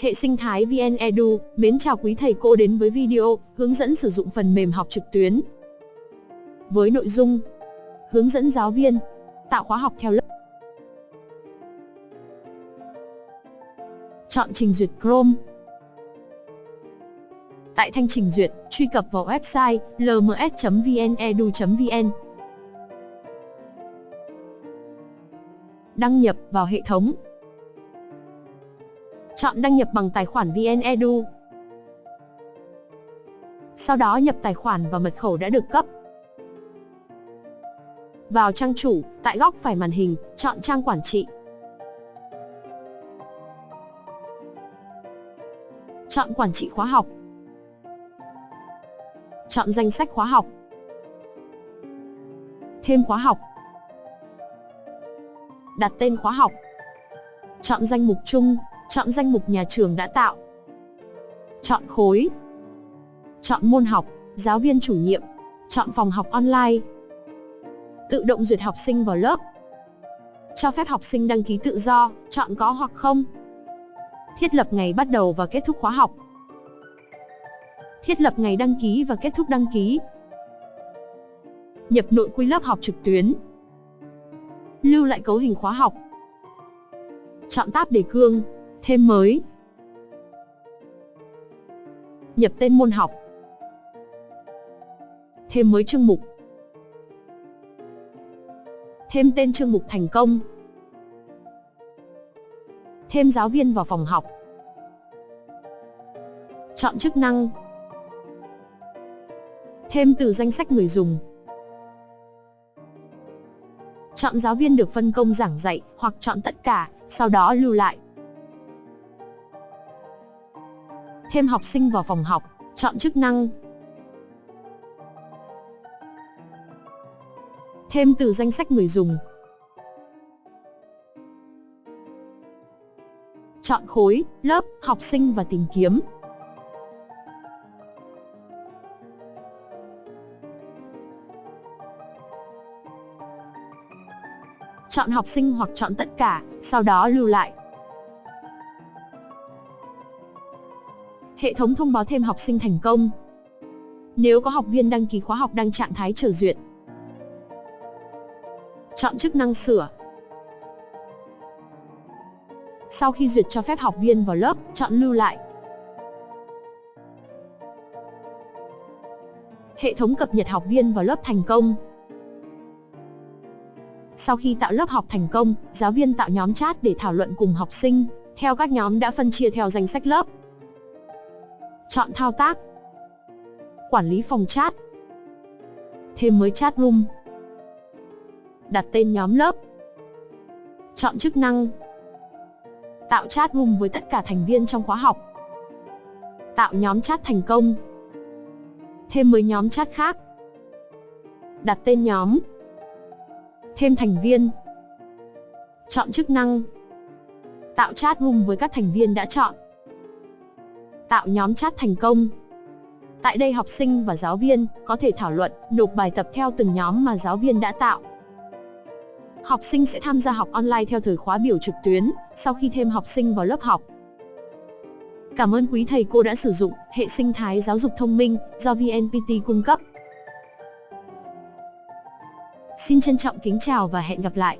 Hệ sinh thái VN Edu, mến chào quý thầy cô đến với video hướng dẫn sử dụng phần mềm học trực tuyến. Với nội dung Hướng dẫn giáo viên Tạo khóa học theo lớp. Chọn trình duyệt Chrome. Tại thanh trình duyệt, truy cập vào website lms.vnedu.vn Đăng nhập vào hệ thống. Chọn đăng nhập bằng tài khoản VnEdu. Sau đó nhập tài khoản và mật khẩu đã được cấp. Vào trang chủ, tại góc phải màn hình, chọn trang quản trị. Chọn quản trị khóa học. Chọn danh sách khóa học. Thêm khóa học. Đặt tên khóa học. Chọn danh mục chung, Chọn danh mục nhà trường đã tạo. Chọn khối. Chọn môn học, giáo viên chủ nhiệm. Chọn phòng học online. Tự động duyệt học sinh vào lớp. Cho phép học sinh đăng ký tự do, chọn có hoặc không. Thiết lập ngày bắt đầu và kết thúc khóa học. Thiết lập ngày đăng ký và kết thúc đăng ký. Nhập nội quy lớp học trực tuyến. Lưu lại cấu hình khóa học. Chọn tab đề cương, Thêm mới. Nhập tên môn học. Thêm mới chương mục. Thêm tên chương mục thành công. Thêm giáo viên vào phòng học. Chọn chức năng. Thêm từ danh sách người dùng. Chọn giáo viên được phân công giảng dạy hoặc chọn tất cả, sau đó lưu lại. Thêm học sinh vào phòng học, chọn chức năng. Thêm từ danh sách người dùng. Chọn khối, lớp, học sinh và tìm kiếm. Chọn học sinh hoặc chọn tất cả, sau đó lưu lại. Hệ thống thông báo thêm học sinh thành công. Nếu có học viên đăng ký khóa học đang trạng thái chờ duyệt. Chọn chức năng sửa. Sau khi duyệt cho phép học viên vào lớp, chọn lưu lại. Hệ thống cập nhật học viên vào lớp thành công. Sau khi tạo lớp học thành công, giáo viên tạo nhóm chat để thảo luận cùng học sinh, theo các nhóm đã phân chia theo danh sách lớp. Chọn thao tác. Quản lý phòng chat. Thêm mới chat room. Đặt tên nhóm lớp. Chọn chức năng. Tạo chat room với tất cả thành viên trong khóa học. Tạo nhóm chat thành công. Thêm mới nhóm chat khác. Đặt tên nhóm. Thêm thành viên. Chọn chức năng. Tạo chat room với các thành viên đã chọn tạo nhóm chat thành công. Tại đây học sinh và giáo viên có thể thảo luận, nộp bài tập theo từng nhóm mà giáo viên đã tạo. Học sinh sẽ tham gia học online theo thời khóa biểu trực tuyến, sau khi thêm học sinh vào lớp học. Cảm ơn quý thầy cô đã sử dụng hệ sinh thái giáo dục thông minh do VNPT cung cấp. Xin trân trọng kính chào và hẹn gặp lại.